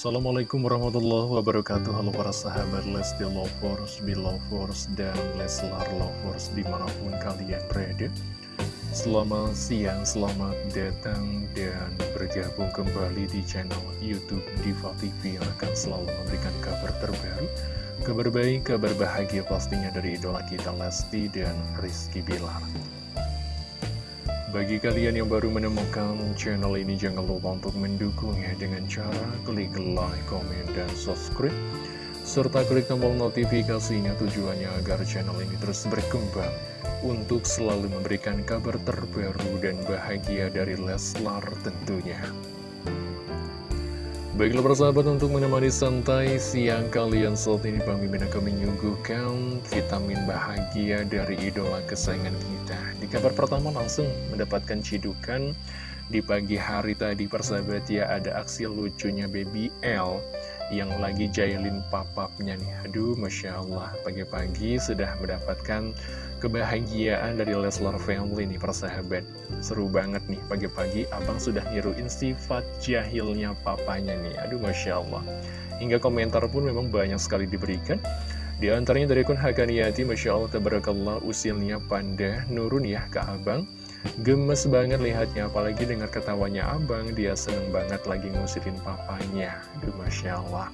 Assalamualaikum warahmatullahi wabarakatuh. Halo para sahabat Lesti Lovers, Belovers, dan Leslar Lovers di mana pun kalian berada. Selamat siang, selamat datang dan bergabung kembali di channel Youtube Diva TV Yang akan selalu memberikan kabar terbaru Kabar baik, kabar bahagia pastinya dari idola kita Lesti dan Rizky Bilar bagi kalian yang baru menemukan channel ini, jangan lupa untuk mendukungnya dengan cara klik like, komen, dan subscribe. Serta klik tombol notifikasinya tujuannya agar channel ini terus berkembang untuk selalu memberikan kabar terbaru dan bahagia dari Leslar tentunya. Baiklah persahabat untuk menemani santai siang kalian saat ini Bang Mimin akan menyuguhkan vitamin bahagia dari idola kesayangan kita. Di kabar pertama langsung mendapatkan cidukan di pagi hari tadi persahabat ya ada aksi lucunya Baby L yang lagi jailin papapnya nih. Aduh Masya Allah pagi-pagi sudah mendapatkan kebahagiaan dari Leslar Family nih persahabat. Seru banget nih pagi-pagi abang sudah niruin sifat jahilnya papanya nih. Aduh Masya Allah. Hingga komentar pun memang banyak sekali diberikan. Di antaranya dari akun Hakaniati Masya Allah Tabarakallah usilnya panda nurun ya ke abang Gemes banget lihatnya apalagi dengar ketawanya abang Dia seneng banget lagi ngusirin papanya. Aduh Masya Allah.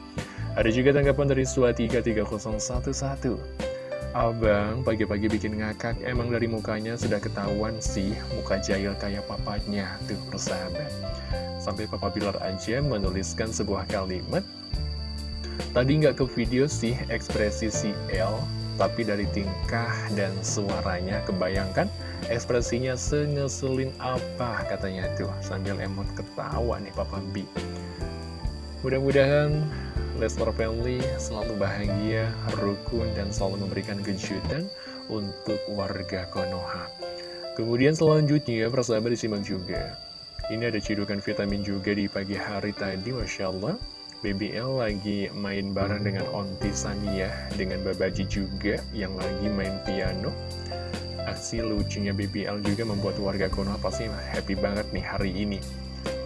Ada juga tanggapan dari Suatika 3011 Abang pagi-pagi bikin ngakak Emang dari mukanya sudah ketahuan sih Muka jahil kayak papanya. Tuh persahabat. Sampai Papa Bilar aja menuliskan sebuah kalimat. Tadi nggak ke video sih ekspresi si L Tapi dari tingkah dan suaranya Kebayangkan ekspresinya sengeselin apa katanya tuh Sambil emot ketawa nih Papa B Mudah-mudahan Leslar Family selalu bahagia, rukun, dan selalu memberikan kejutan untuk warga Konoha. Kemudian selanjutnya, persahabat disimak juga. Ini ada cidukan vitamin juga di pagi hari tadi, Masya Allah. BBL lagi main bareng dengan Onti Sania, dengan Babaji juga yang lagi main piano. Aksi lucunya BBL juga membuat warga Konoha pasti happy banget nih hari ini.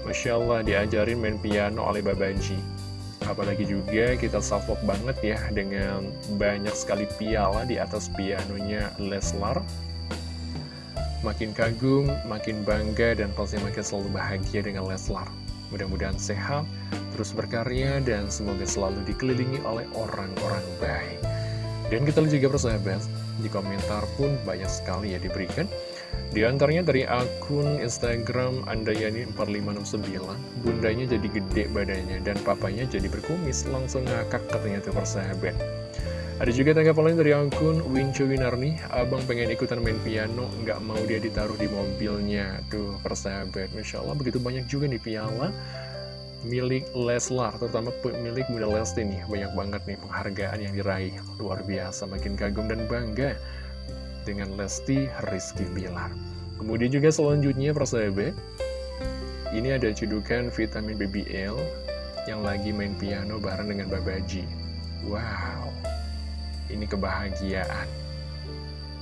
Masya Allah diajarin main piano oleh Babaji apalagi juga kita salvok banget ya dengan banyak sekali piala di atas pianonya Leslar. Makin kagum, makin bangga dan pasti makin selalu bahagia dengan Leslar. Mudah-mudahan sehat, terus berkarya dan semoga selalu dikelilingi oleh orang-orang baik. Dan kita juga persahabat di komentar pun banyak sekali ya diberikan di antaranya dari akun Instagram Andayani4569, bundanya jadi gede badannya dan papanya jadi berkumis, langsung ngakak katanya tuh persahabat. Ada juga tanggapan lain dari akun Wincu Winarni, abang pengen ikutan main piano, nggak mau dia ditaruh di mobilnya. Tuh persahabat, Masya Allah begitu banyak juga nih piala milik Leslar, terutama milik Bunda Lesti nih. Banyak banget nih penghargaan yang diraih, luar biasa, makin kagum dan bangga dengan Lesti Rizky Bilar. Kemudian juga selanjutnya persahabat, ini ada cedukan vitamin BBL yang lagi main piano bareng dengan Babaji. Wow, ini kebahagiaan.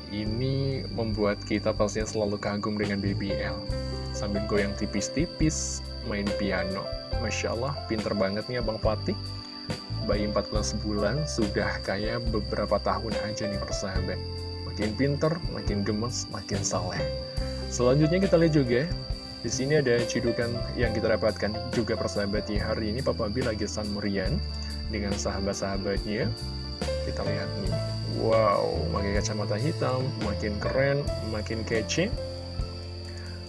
Ini membuat kita pastinya selalu kagum dengan BBL. Sambil goyang tipis-tipis, main piano. Masya Allah, pinter banget nih Abang Fatih. Bayi 14 bulan, sudah kayak beberapa tahun aja nih persahabat Makin pinter, makin gemes, makin saleh. Selanjutnya kita lihat juga di sini ada cidukan yang kita dapatkan juga persahabat di hari ini Papa B lagi San Murian dengan sahabat-sahabatnya. Kita lihat nih, wow, pakai kacamata hitam, makin keren, makin kece.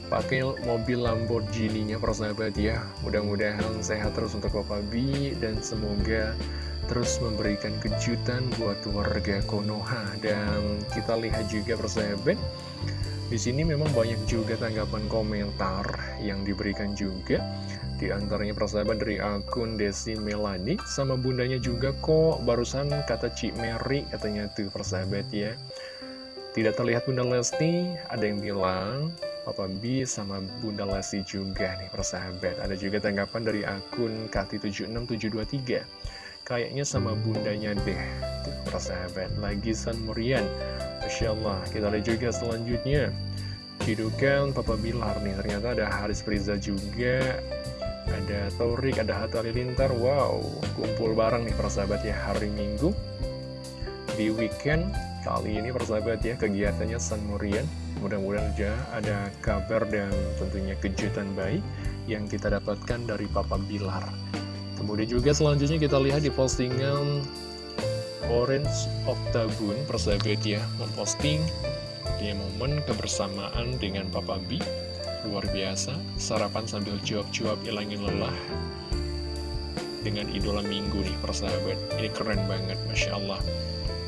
Pakai mobil Lamborghini-nya persahabat ya. Mudah-mudahan sehat terus untuk Papa B dan semoga terus memberikan kejutan buat warga Konoha. Dan kita lihat juga persahabat di sini memang banyak juga tanggapan komentar yang diberikan juga. Di antaranya persahabat dari akun Desi Melani sama bundanya juga kok barusan kata Cik Mary katanya tuh persahabat ya. Tidak terlihat Bunda Lesti ada yang bilang Papa B sama Bunda Lesti juga nih persahabat. Ada juga tanggapan dari akun Kati76723 Kayaknya sama bundanya deh. Tuh persahabat Lagi San Murian Masya Allah Kita lihat juga selanjutnya. Hidukan Papa Bilar nih Ternyata ada Haris Priza juga. Ada Torik, ada Hatta Halilintar Wow, kumpul bareng nih persahabat ya hari Minggu. Di weekend kali ini persahabat ya kegiatannya San Murian Mudah-mudahan aja ada kabar dan tentunya kejutan baik yang kita dapatkan dari Papa Bilar. Kemudian juga selanjutnya kita lihat di postingan Orange Octagon persahabat ya Memposting dia momen kebersamaan dengan Papa B. Luar biasa, sarapan sambil cuap-cuap ilangin lelah Dengan idola minggu nih persahabat. Ini keren banget, Masya Allah.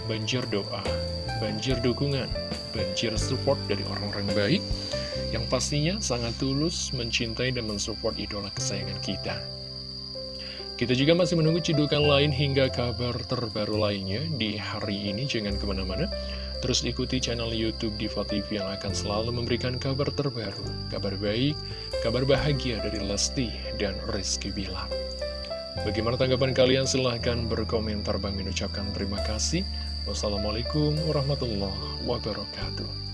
Banjir doa, banjir dukungan, banjir support dari orang-orang baik Yang pastinya sangat tulus mencintai dan mensupport idola kesayangan kita kita juga masih menunggu cidukan lain hingga kabar terbaru lainnya di hari ini. Jangan ke mana-mana. Terus ikuti channel Youtube Diva TV yang akan selalu memberikan kabar terbaru, kabar baik, kabar bahagia dari Lesti dan Rizky Bilar. Bagaimana tanggapan kalian? Silahkan berkomentar. Bang ucapkan terima kasih. Wassalamualaikum warahmatullahi wabarakatuh.